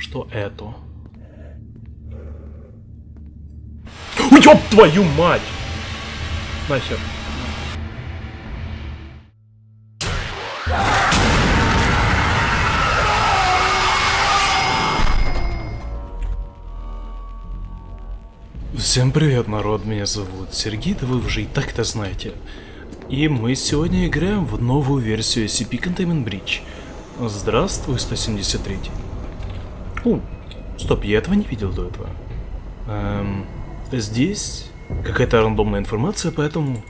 Что это? Ёб твою мать! Нахер. Всем привет, народ, меня зовут Сергей, да вы уже и так это знаете. И мы сегодня играем в новую версию SCP Containment Breach. Здравствуй, 173. О, стоп, я этого не видел до этого. Эм, здесь какая-то рандомная информация, поэтому...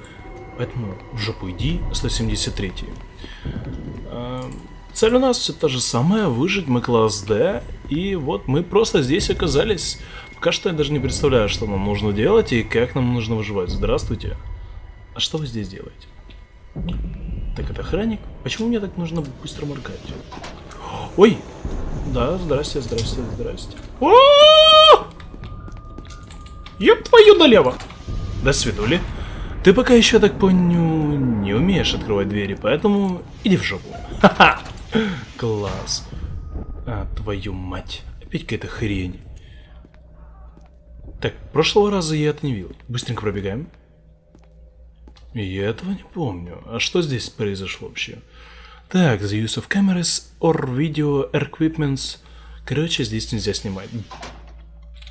Поэтому в жопу иди, 173. Эм, цель у нас все та же самая, выжить мы класс D, и вот мы просто здесь оказались. Пока что я даже не представляю, что нам нужно делать и как нам нужно выживать. Здравствуйте. А что вы здесь делаете? Так, это охранник? Почему мне так нужно быстро моргать? Ой! Да, здрасте, здрасте, здрасте. О! Еб твою налево! До свидули. Ты пока еще, так понял, не умеешь открывать двери, поэтому иди в жопу. Ха-ха! Класс. А, твою мать. Опять какая-то хрень. Так, прошлого раза я это не видел. Быстренько пробегаем. Я этого не помню. А что здесь произошло вообще? Так, the use of cameras or video equipments. Короче, здесь нельзя снимать.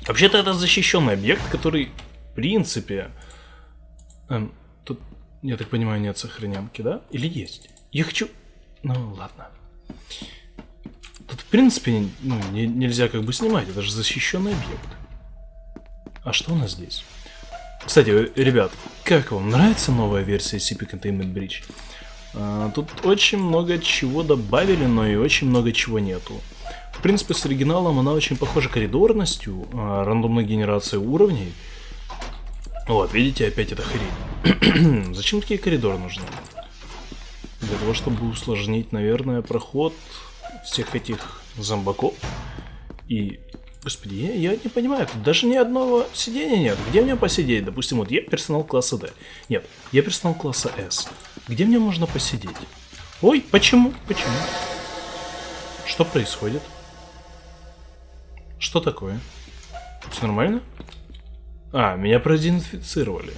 Вообще-то это защищенный объект, который, в принципе... Эм, тут, я так понимаю, нет сохранянки, да? Или есть? Я хочу... Ну, ладно. Тут, в принципе, ну, не, нельзя как бы снимать. Это же защищенный объект. А что у нас здесь? Кстати, ребят, как вам нравится новая версия CP Containment Breach? А, тут очень много чего добавили, но и очень много чего нету. В принципе, с оригиналом она очень похожа коридорностью, а, рандомной генерацией уровней. Вот, видите, опять эта хрень. Зачем такие коридоры нужны? Для того, чтобы усложнить, наверное, проход всех этих зомбаков. И Господи, я, я не понимаю, тут даже ни одного сидения нет. Где мне посидеть? Допустим, вот я персонал класса D. Нет, я персонал класса S. Где мне можно посидеть? Ой, почему? Почему? Что происходит? Что такое? Все нормально? А, меня продезинфицировали.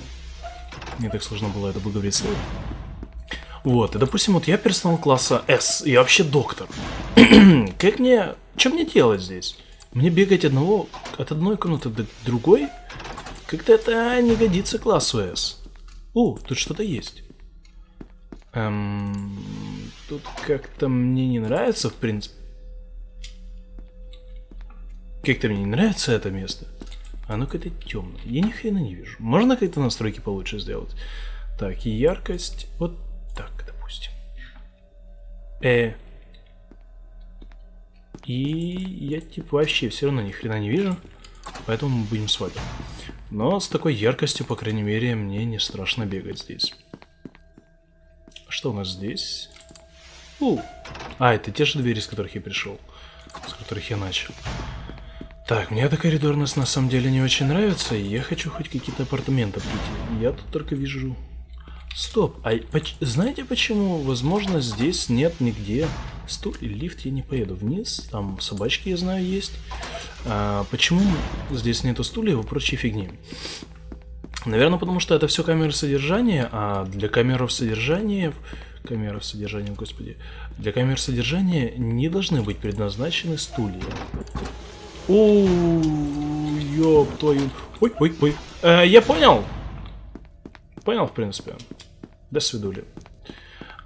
Не так сложно было это бы говорить слово. Вот, и допустим, вот я персонал класса S, я вообще доктор. как мне... Что мне делать здесь? Мне бегать одного, от одной комнаты до другой? Как-то это не годится классу S. О, тут что-то есть. Эм, тут как-то мне не нравится, в принципе. Как-то мне не нравится это место. Оно какое-то темное. Я ни хрена не вижу. Можно как-то настройки получше сделать? Так, яркость. Вот так, допустим. Э, и я типа вообще все равно ни хрена не вижу. Поэтому мы будем с вами. Но с такой яркостью, по крайней мере, мне не страшно бегать здесь. Что у нас здесь? У. А, это те же двери, с которых я пришел. С которых я начал. Так, мне эта коридорность на самом деле не очень нравится, и я хочу хоть какие-то апартаменты прийти. Я тут только вижу... Стоп, а знаете почему? Возможно, здесь нет нигде Стул и лифт я не поеду вниз, там собачки, я знаю, есть. А, почему здесь нету стульев и прочей фигни? Наверное, потому что это все камеры содержания, а для камер содержания... Камеры содержания, господи. Для камер содержания не должны быть предназначены стулья. О, ёб твою... Ой, ой, ой. Э, я понял. Понял, в принципе. До свидули.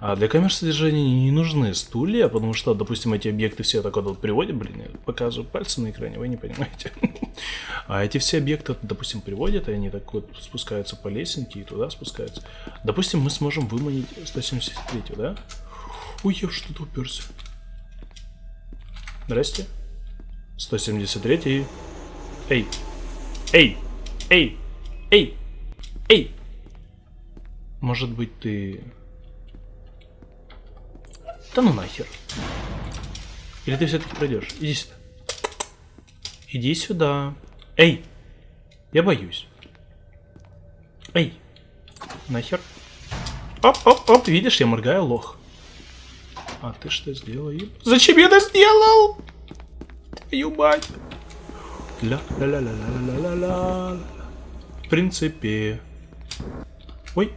А для камер содержания не нужны стулья, потому что, допустим, эти объекты все так вот приводят, блин, я показываю пальцы на экране, вы не понимаете. А эти все объекты, допустим, приводят, и они так вот спускаются по лесенке и туда спускаются. Допустим, мы сможем выманить 173, да? Ой, я что-то уперся. Здрасте. 173. Эй. Эй. Эй. Эй. Эй. Может быть, ты да ну нахер. Или ты все-таки пройдешь? Иди сюда. Иди сюда. Эй! Я боюсь. Эй! Нахер. Оп-оп-оп, видишь, я моргаю, лох. А ты что сделал? Зачем я это сделал? твою мать. Ля-ля-ля-ля-ля-ля-ля-ля. В принципе... Ой.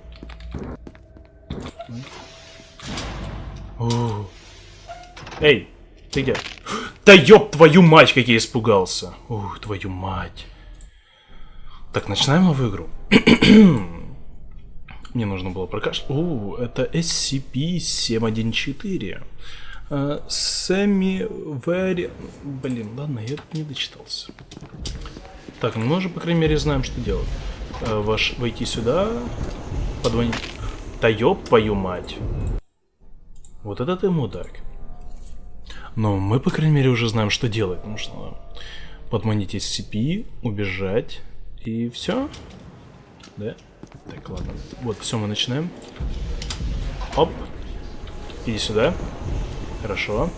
Эй, ты где? Да ёб твою мать, как я испугался. Ух, твою мать. Так, начинаем новую игру. Мне нужно было прокашлять. О, это SCP-714. Uh, Semi very... Блин, ладно, я не дочитался. Так, ну мы уже, по крайней мере, знаем, что делать. Uh, ваш... Войти сюда, позвонить... Да ёб твою мать. Вот это ты мудак. Но мы, по крайней мере, уже знаем, что делать. Нужно подманить SCP, убежать, и все. Да? Так, ладно. Вот, все, мы начинаем. Оп. Иди сюда. Хорошо.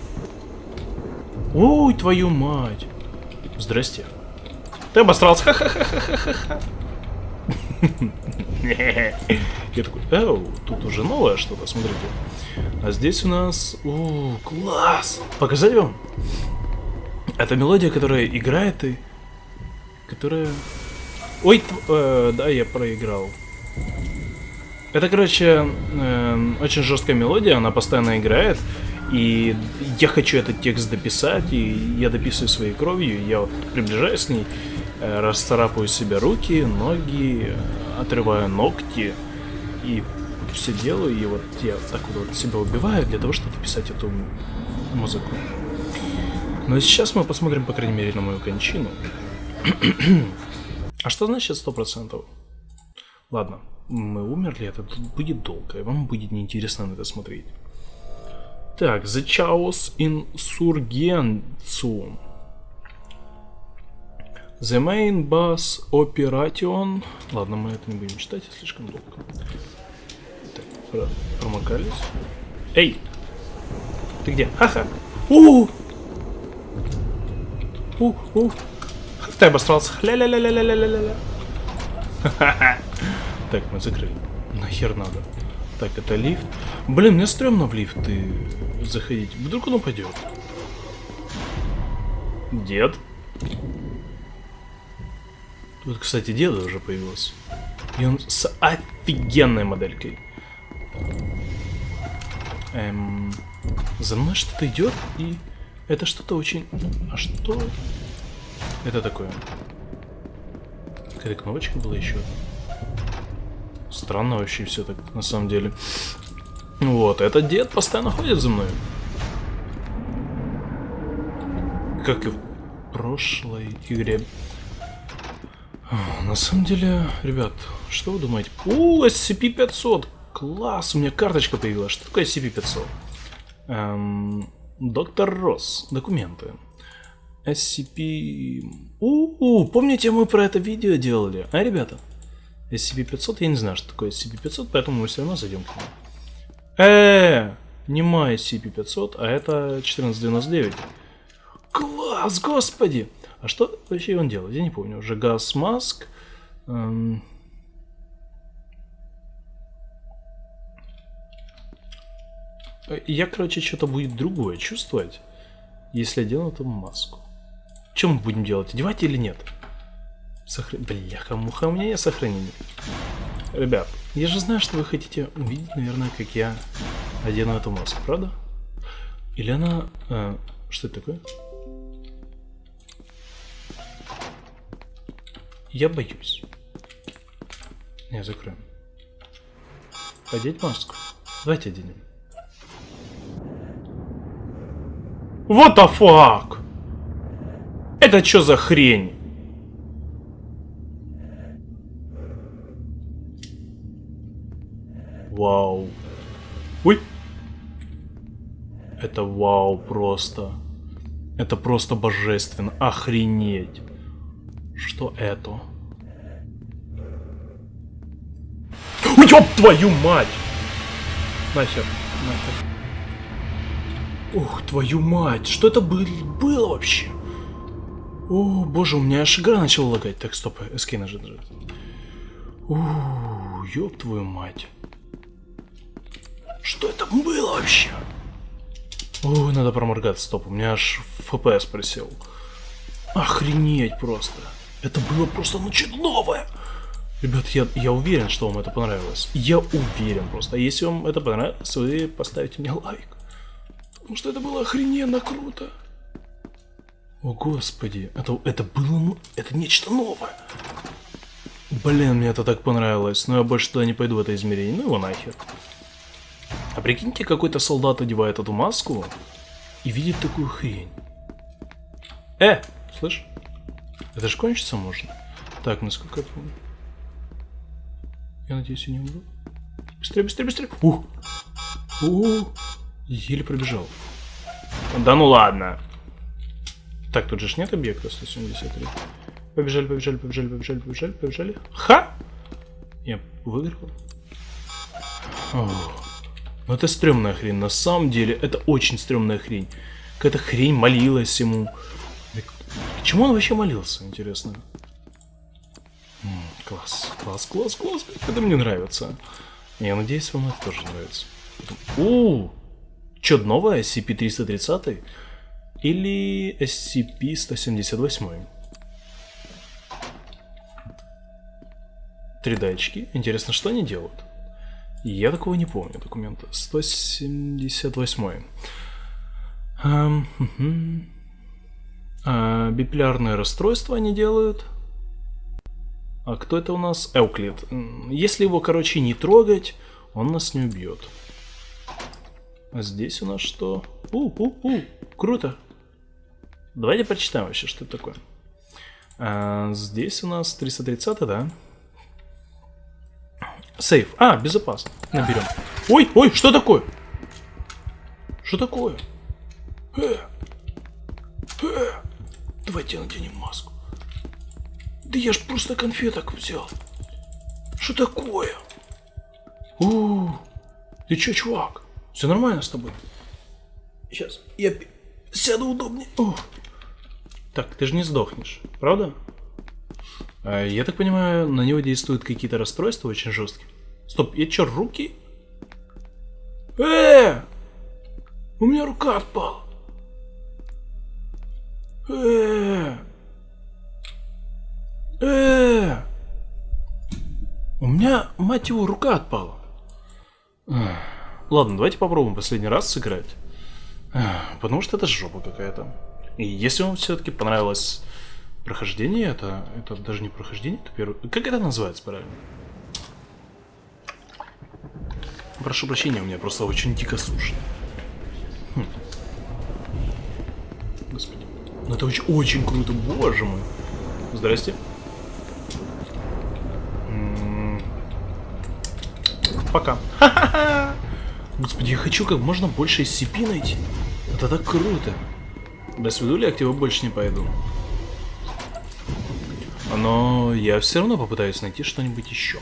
Ой, твою мать. Здрасте. Ты обосрался. Ха-ха-ха-ха-ха-ха. Я такой, эу, тут уже новое что-то, смотрите. А здесь у нас... О, класс! Показать вам? Это мелодия, которая играет и... Которая Ой, э, да, я проиграл. Это, короче, э, очень жесткая мелодия, она постоянно играет. И я хочу этот текст дописать, и я дописываю своей кровью, я вот приближаюсь к ней, э, расцарапаю себе руки, ноги, отрываю ногти, и все делаю, и вот я так вот себя убиваю для того, чтобы писать эту музыку. Но сейчас мы посмотрим, по крайней мере, на мою кончину. А что значит сто процентов? Ладно, мы умерли, это тут будет долго, и вам будет неинтересно на это смотреть. Так, The Chaos Insurgentsum. The Main Bus Operation. Ладно, мы это не будем читать, слишком долго. Промокались. Эй! Ты где? Ха-ха! У! У, у, ты обосрался. Ля-ля-ля-ля-ля-ля-ля-ля. Так, мы закрыли. Нахер надо. Так, это лифт. Блин, мне стрёмно в лифты заходить. Вдруг он упадет. Дед. Тут, кстати, деда уже появился. И он с офигенной моделькой. Эм, за мной что-то идет, и это что-то очень... А что это такое? Какая-то кнопочка была еще Странно вообще все так, на самом деле. Вот, этот дед постоянно ходит за мной. Как и в прошлой игре. На самом деле, ребят, что вы думаете? О, SCP-500! Класс, у меня карточка появилась. Что такое SCP-500? Эм, доктор Росс. Документы. SCP... У, -у, помните, мы про это видео делали, а, ребята? SCP-500, я не знаю, что такое SCP-500, поэтому мы все равно зайдем к нему. Э, -э не мой SCP-500, а это 1499. Класс, господи! А что вообще он делает? Я не помню. Уже газ маск. Эм... Я, короче, что-то будет другое чувствовать, если одену эту маску. Чем мы будем делать? Одевать или нет? Сохр... Бляха-муха, у меня нет сохранения. Ребят, я же знаю, что вы хотите увидеть, наверное, как я одену эту маску, правда? Или она... Э, что это такое? Я боюсь. Не, закроем. Одеть маску. Давайте оденем. What the fuck? Это что за хрень? Вау. Ой. Это вау просто. Это просто божественно. Охренеть. Что это? Ёб твою мать! Нахер, нахер. Ух, твою мать, что это было, было вообще? О, боже, у меня аж игра начала лагать. Так, стоп, SK нажать. Ууу, ёб твою мать. Что это было вообще? О, надо проморгаться, стоп, у меня аж FPS присел. Охренеть просто. Это было просто ну новое. Ребят, я, я уверен, что вам это понравилось. Я уверен просто. А если вам это понравилось, вы поставите мне лайк. Потому что это было охрененно круто. О, господи. Это, это было... ну, Это нечто новое. Блин, мне это так понравилось. Но я больше туда не пойду в это измерение. Ну его нахер. А прикиньте, какой-то солдат одевает эту маску и видит такую хрень. Э, слышь? Это же кончиться можно. Так, насколько я помню. Я надеюсь, я не умру. Быстрее, быстрее, быстрее. Ух! Ух! Еле пробежал. Да ну ладно. Так, тут же нет объекта 173. Побежали, побежали, побежали, побежали, побежали, побежали. Ха! Я выиграл. Ну это стрёмная хрень. На самом деле, это очень стрёмная хрень. Какая-то хрень молилась ему. К чему он вообще молился, интересно? М -м, класс, класс, класс, класс. Это мне нравится. Я надеюсь, вам это тоже нравится. У, что новое? SCP-330? Или SCP-178? Три датчики. Интересно, что они делают? Я такого не помню документа. 178. Um, угу. а, биполярное расстройство они делают. А кто это у нас? Эуклид. Если его, короче, не трогать, он нас не убьет. А здесь у нас что? У-у-у, круто. Давайте прочитаем вообще, что это такое. А, здесь у нас 330, да? Сейф. А, безопасно. Наберем. Ой, ой, что такое? Что такое? Э, э, давайте наденем маску. Да я ж просто конфеток взял. Что такое? У, ты чё, чувак? Все нормально с тобой? Сейчас я сяду удобнее. О. Так, ты же не сдохнешь, правда? А, я так понимаю, на него действуют какие-то расстройства очень жесткие. Стоп, я чё, руки? Э! У меня рука отпала. Э! Э! У меня, мать его, рука отпала. Ладно, давайте попробуем последний раз сыграть. Потому что это жопа какая-то. И если вам все-таки понравилось прохождение, это, это даже не прохождение, это первый... Как это называется правильно? Прошу прощения, у меня просто очень дико сушно. Хм. Господи. Ну это очень, очень круто, боже мой. Здрасте. Пока. Господи, я хочу как можно больше SCP найти. Это так круто. До свидули, я больше не пойду. Но я все равно попытаюсь найти что-нибудь еще.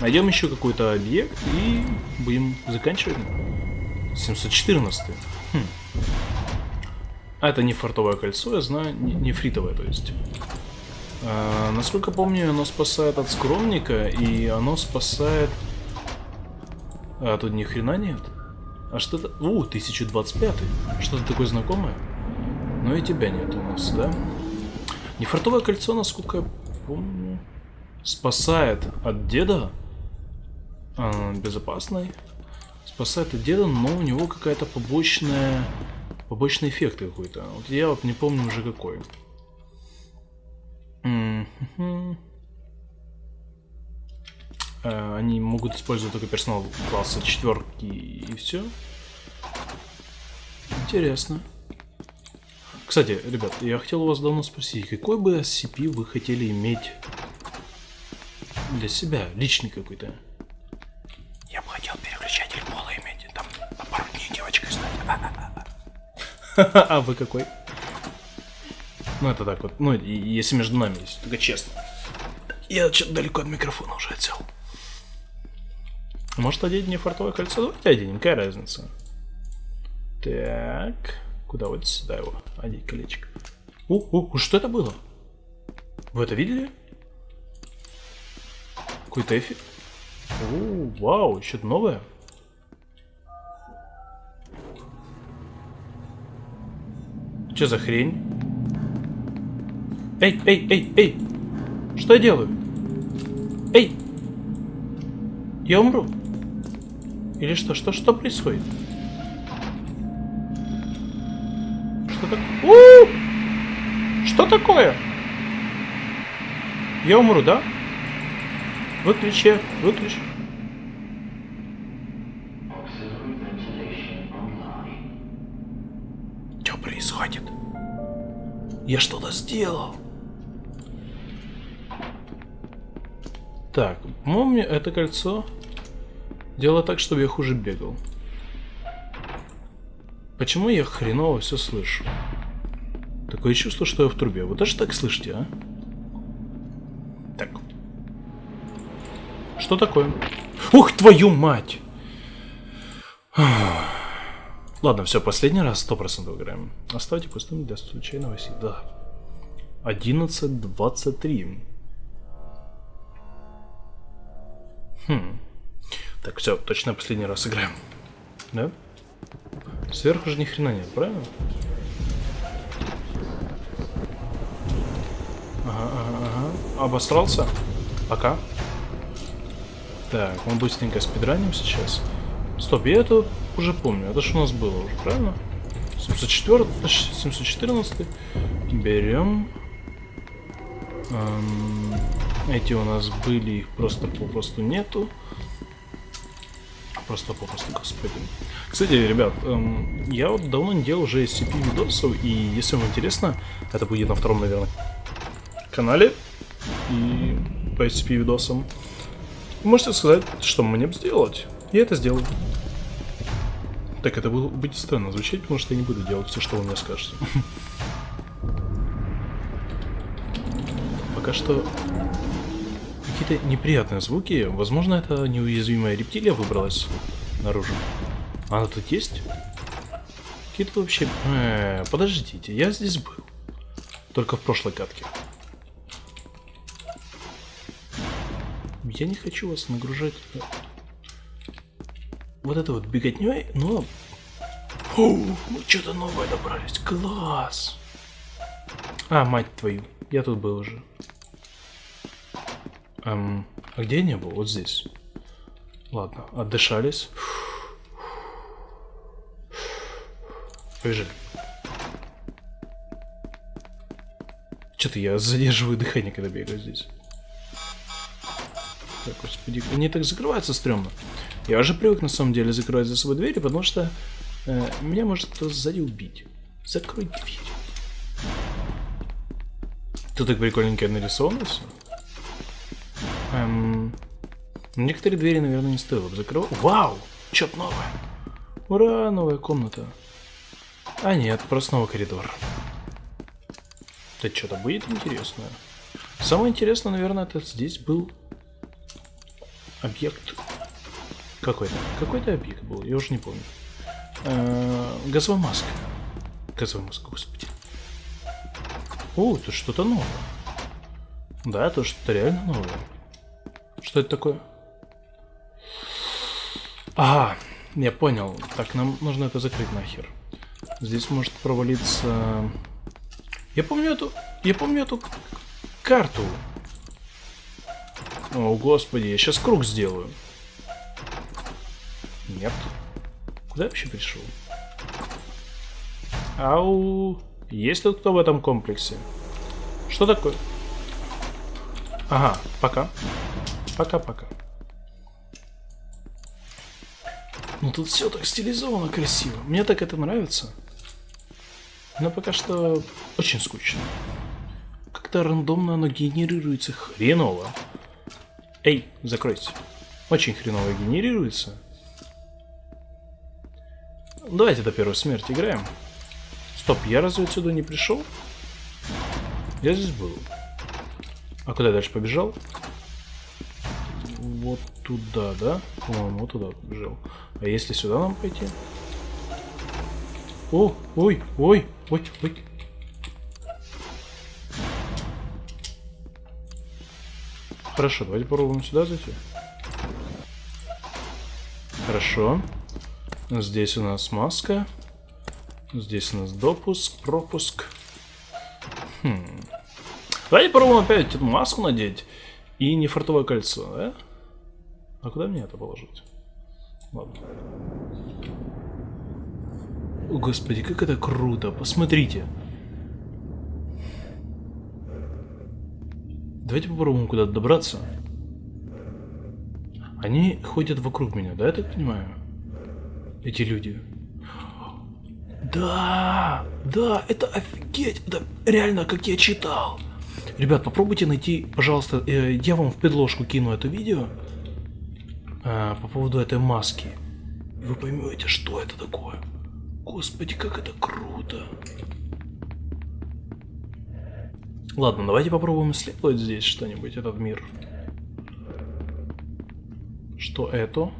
Найдем еще какой-то объект и будем заканчивать. 714. Хм. А это не фартовое кольцо, я знаю, не, не фритовое, то есть. А, насколько помню, оно спасает от скромника, и оно спасает... А тут ни хрена нет. А что это? У, 1025. Что-то такое знакомое? Но и тебя нет у нас, да? Нефартовое кольцо, насколько я помню, спасает от деда. А, безопасный. Спасает от деда, но у него какая-то побочная... Побочный эффект какой-то. Вот я вот не помню уже какой. Э, они могут использовать только персонал класса четверки и все. Интересно. Кстати, ребят, я хотел у вас давно спросить, какой бы SCP вы хотели иметь для себя, личный какой-то? Я бы хотел переключатель пола иметь, там на пару дней девочкой стать. А вы какой? Ну это так вот, ну если между нами есть, только честно. Я что-то далеко от микрофона уже отсел. Может одеть мне фартовое кольцо? Давайте оденем, какая разница? Так, куда вот сюда его одеть колечко? У, у, что это было? Вы это видели? Какой-то эффект? О, вау, что-то новое. Что за хрень? Эй, эй, эй, эй! Что я делаю? Эй! Я умру. Или что? Что, что происходит? Что такое? Что такое? Я умру, да? Выключи, выключи. Что происходит? Я что-то сделал. Так, по-моему, это кольцо дело так, чтобы я хуже бегал. Почему я хреново все слышу? Такое чувство, что я в трубе. Вы тоже так слышите, а? Так. Что такое? Ух, твою мать! Ладно, все, последний раз 100% играем. Оставьте пустым для случайного си. Да. 11.23. Хм. Так, все, точно последний раз играем. Да? Сверху же ни хрена нет, правильно? Ага, ага, ага. Обосрался? Пока. Так, мы быстренько спидраним сейчас. Стоп, я это уже помню. Это же у нас было уже, правильно? 704, 714. Берем. Эм, эти у нас были, их просто попросту нету. Просто попросту, господи. Кстати, ребят, эм, я вот давно не делал уже SCP видосов, и если вам интересно, это будет на втором, наверное, канале и по SCP видосам. Можете сказать, что мне сделать. Я это сделаю. Так, это будет странно звучать, потому что я не буду делать все, что вы мне скажете. Пока что какие-то неприятные звуки. Возможно, это неуязвимая рептилия выбралась наружу. Она тут есть? Какие-то вообще... Э, подождите, я здесь был. Только в прошлой катке. Я не хочу вас нагружать вот это вот беготней, но... Фу, мы что-то новое добрались. Класс! А, мать твою, я тут был уже. Эм, а где я не был? Вот здесь. Ладно, отдышались. Побежали. Что-то я задерживаю дыхание, когда бегаю здесь. Так, господи, они так закрываются стрёмно. Я уже привык на самом деле закрывать за собой двери, потому что э, меня может кто сзади убить. Закрой дверь. Тут так прикольненько нарисовано все. Эм, некоторые двери, наверное, не стоило бы закрывать. Вау! Что-то новое. Ура, новая комната. А нет, просто новый коридор. Это что-то будет интересное. Самое интересное, наверное, это здесь был объект какой-то. Какой-то объект был, я уже не помню. Э -э газовая маска. Газовая маска, господи. О, это что-то новое. Да, это что-то реально новое. Что это такое? Ага, я понял. Так, нам нужно это закрыть нахер. Здесь может провалиться... Я помню эту... Я помню эту карту. О, господи, я сейчас круг сделаю. Нет. Куда я вообще пришел? Ау. Есть тут кто в этом комплексе? Что такое? Ага, пока. Пока-пока. Ну тут все так стилизовано красиво. Мне так это нравится. Но пока что очень скучно. Как-то рандомно оно генерируется хреново. Эй, закройся. Очень хреново генерируется. Давайте до первой смерти играем. Стоп, я разве отсюда не пришел? Я здесь был. А куда я дальше побежал? Вот туда, да? По-моему, вот туда побежал. А если сюда нам пойти? О, ой, ой, ой, ой. Хорошо, давайте попробуем сюда зайти. Хорошо. Здесь у нас маска. Здесь у нас допуск, пропуск. Хм. Давайте попробуем опять эту маску надеть. И не фартовое кольцо, да? А куда мне это положить? Ладно. О, господи, как это круто. Посмотрите. Давайте попробуем куда-то добраться. Они ходят вокруг меня, да, я так понимаю? Эти люди. Да, да, это офигеть, это реально, как я читал. Ребят, попробуйте найти, пожалуйста, э, я вам в предложку кину это видео э, по поводу этой маски. Вы поймете, что это такое. Господи, как это круто. Ладно, давайте попробуем исследовать здесь что-нибудь, этот мир. Что это?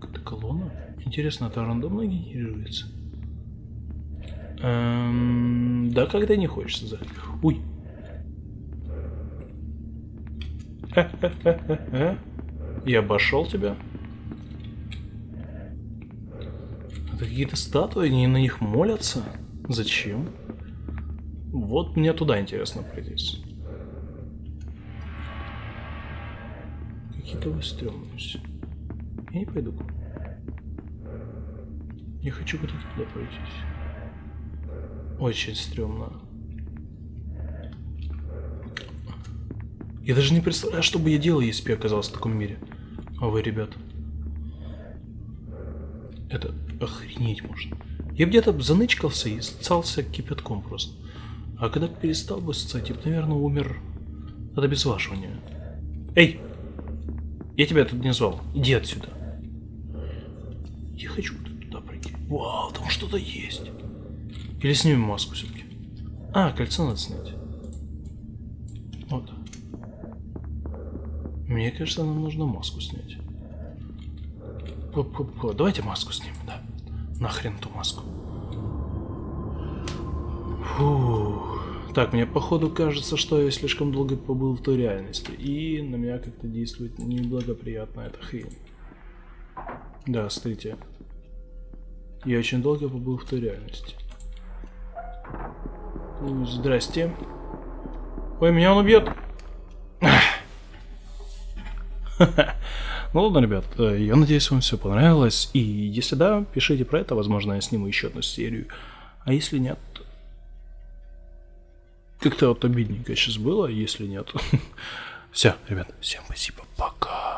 Какая-то колонна? Интересно, это рандомно генерируется? Эм, да, когда не хочется заходить. Я обошел тебя. Это какие-то статуи, они на них молятся? Зачем? Вот мне туда интересно пройтись. Какие-то вы стрёмные. Я не пойду. Я хочу куда-то туда пройтись. Очень стрёмно. Я даже не представляю, что бы я делал, если бы я оказался в таком мире. А вы, ребят? Это охренеть можно. Я где-то занычкался и ссался кипятком просто. А когда перестал бы ссать, я бы, наверное, умер от обезвоживания. Эй! Я тебя тут не звал. Иди отсюда. Я хочу туда пройти. Вау, там что-то есть. Или снимем маску все-таки. А, кольцо надо снять. Вот. Мне кажется, нам нужно маску снять. П -п -п Давайте маску снимем, да. Нахрен ту маску. Фух. Так, мне походу кажется, что я слишком долго побыл в той реальности. И на меня как-то действует неблагоприятно эта хрень. Да, смотрите. Я очень долго побыл в той реальности. Здрасте. Ой, меня он убьет. Ну ладно, ребят, э, я надеюсь, вам все понравилось. И если да, пишите про это, возможно, я сниму еще одну серию. А если нет, как-то вот обидненько сейчас было, если нет. Все, ребят, всем спасибо, пока.